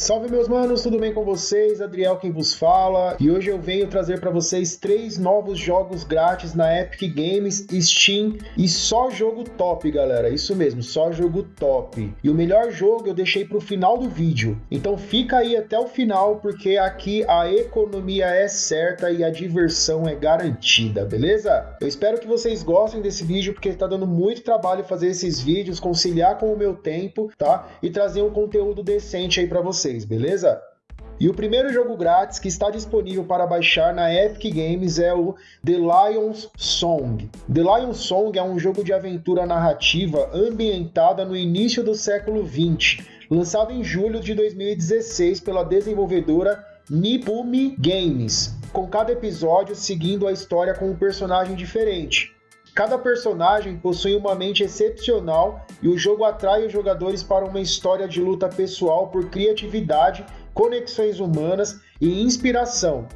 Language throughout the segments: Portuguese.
Salve meus manos, tudo bem com vocês? Adriel quem vos fala. E hoje eu venho trazer para vocês três novos jogos grátis na Epic Games, Steam e só jogo top, galera. Isso mesmo, só jogo top. E o melhor jogo eu deixei para o final do vídeo. Então fica aí até o final porque aqui a economia é certa e a diversão é garantida, beleza? Eu espero que vocês gostem desse vídeo porque está dando muito trabalho fazer esses vídeos, conciliar com o meu tempo, tá? E trazer um conteúdo decente aí para vocês vocês, beleza? E o primeiro jogo grátis que está disponível para baixar na Epic Games é o The Lion's Song. The Lion's Song é um jogo de aventura narrativa ambientada no início do século 20, lançado em julho de 2016 pela desenvolvedora Nibumi Games, com cada episódio seguindo a história com um personagem diferente. Cada personagem possui uma mente excepcional e o jogo atrai os jogadores para uma história de luta pessoal por criatividade, conexões humanas e inspiração.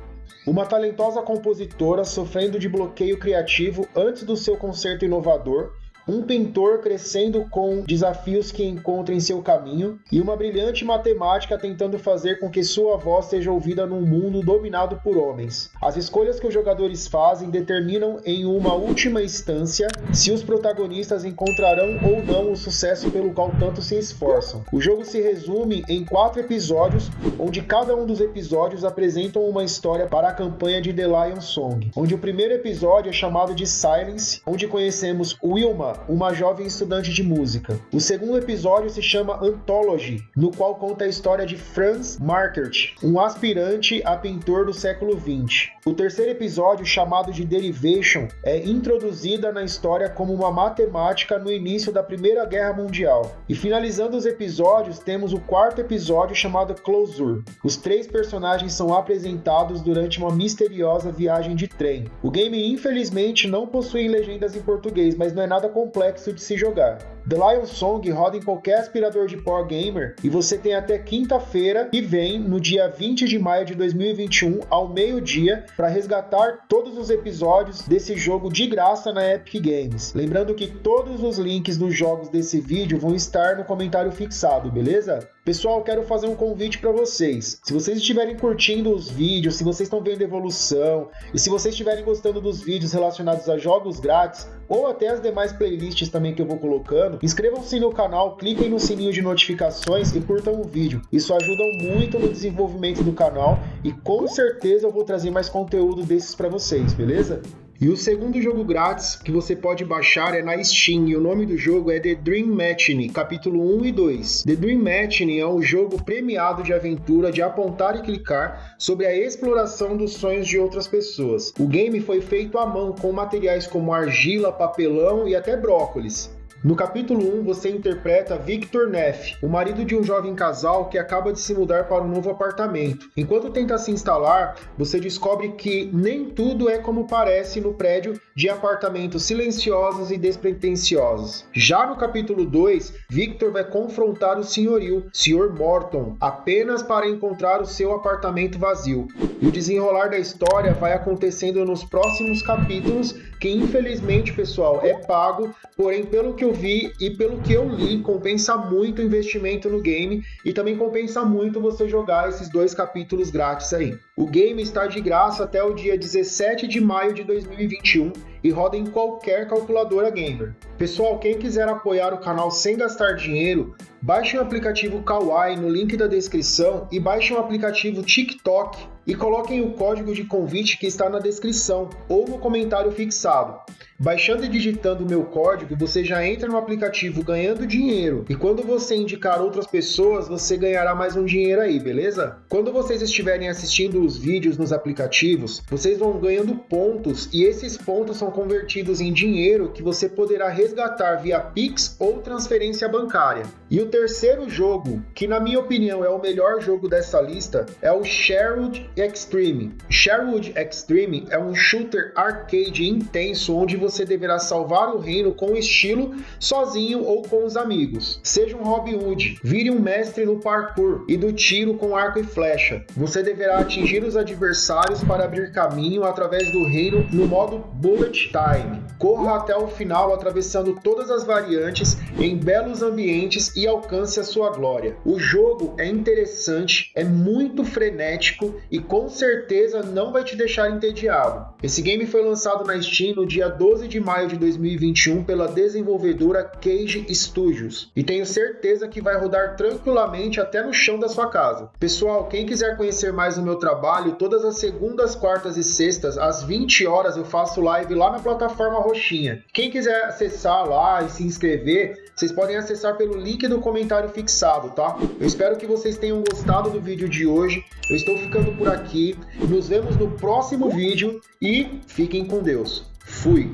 Uma talentosa compositora sofrendo de bloqueio criativo antes do seu concerto inovador um pintor crescendo com desafios que encontra em seu caminho e uma brilhante matemática tentando fazer com que sua voz seja ouvida num mundo dominado por homens. As escolhas que os jogadores fazem determinam em uma última instância se os protagonistas encontrarão ou não o sucesso pelo qual tanto se esforçam. O jogo se resume em quatro episódios, onde cada um dos episódios apresentam uma história para a campanha de The Lion Song, onde o primeiro episódio é chamado de Silence, onde conhecemos Wilma, uma jovem estudante de música. O segundo episódio se chama Anthology, no qual conta a história de Franz Markert, um aspirante a pintor do século XX. O terceiro episódio, chamado de Derivation, é introduzida na história como uma matemática no início da Primeira Guerra Mundial. E finalizando os episódios, temos o quarto episódio chamado Closure. Os três personagens são apresentados durante uma misteriosa viagem de trem. O game infelizmente não possui legendas em português, mas não é nada complexo de se jogar. The Lion Song roda em qualquer aspirador de Power Gamer e você tem até quinta-feira que vem, no dia 20 de maio de 2021, ao meio-dia, para resgatar todos os episódios desse jogo de graça na Epic Games. Lembrando que todos os links dos jogos desse vídeo vão estar no comentário fixado, beleza? Pessoal, quero fazer um convite para vocês. Se vocês estiverem curtindo os vídeos, se vocês estão vendo evolução e se vocês estiverem gostando dos vídeos relacionados a jogos grátis ou até as demais playlists também que eu vou colocando, inscrevam-se no canal, cliquem no sininho de notificações e curtam o vídeo. Isso ajuda muito no desenvolvimento do canal e com certeza eu vou trazer mais conteúdo desses para vocês, beleza? E o segundo jogo grátis que você pode baixar é na Steam e o nome do jogo é The Dream Matching, capítulo 1 e 2. The Dream Matching é um jogo premiado de aventura de apontar e clicar sobre a exploração dos sonhos de outras pessoas. O game foi feito à mão com materiais como argila, papelão e até brócolis. No capítulo 1, você interpreta Victor Neff, o marido de um jovem casal que acaba de se mudar para um novo apartamento. Enquanto tenta se instalar, você descobre que nem tudo é como parece no prédio de apartamentos silenciosos e despretensiosos. Já no capítulo 2, Victor vai confrontar o senhorio, Sr. Morton, apenas para encontrar o seu apartamento vazio. E o desenrolar da história vai acontecendo nos próximos capítulos, que infelizmente, pessoal, é pago, porém pelo que eu vi e pelo que eu li, compensa muito o investimento no game e também compensa muito você jogar esses dois capítulos grátis aí. O game está de graça até o dia 17 de maio de 2021 e roda em qualquer calculadora gamer. Pessoal, quem quiser apoiar o canal sem gastar dinheiro, baixe o aplicativo Kawaii no link da descrição e baixe o aplicativo TikTok e coloquem o código de convite que está na descrição ou no comentário fixado. Baixando e digitando o meu código, você já entra no aplicativo ganhando dinheiro. E quando você indicar outras pessoas, você ganhará mais um dinheiro aí, beleza? Quando vocês estiverem assistindo os vídeos nos aplicativos, vocês vão ganhando pontos e esses pontos são convertidos em dinheiro que você poderá resgatar via Pix ou transferência bancária. E o terceiro jogo, que na minha opinião é o melhor jogo dessa lista, é o Sherwood Extreme. Sherwood Extreme é um shooter arcade intenso onde você deverá salvar o reino com estilo, sozinho ou com os amigos. Seja um Robin Hood, vire um mestre no parkour e do tiro com arco e flecha. Você deverá atingir os adversários para abrir caminho através do reino no modo Bullet Time. Corra até o final atravessando todas as variantes em belos ambientes e alcance a sua glória. O jogo é interessante, é muito frenético e com certeza não vai te deixar entediado. Esse game foi lançado na Steam no dia 12 de maio de 2021 pela desenvolvedora Cage Studios e tenho certeza que vai rodar tranquilamente até no chão da sua casa. Pessoal, quem quiser conhecer mais o meu trabalho, todas as segundas, quartas e sextas às 20 horas eu faço live lá na plataforma Roxinha. Quem quiser acessar lá e se inscrever, vocês podem acessar pelo link do comentário fixado, tá? Eu espero que vocês tenham gostado do vídeo de hoje. Eu estou ficando por aqui. Nos vemos no próximo vídeo e fiquem com Deus. Fui!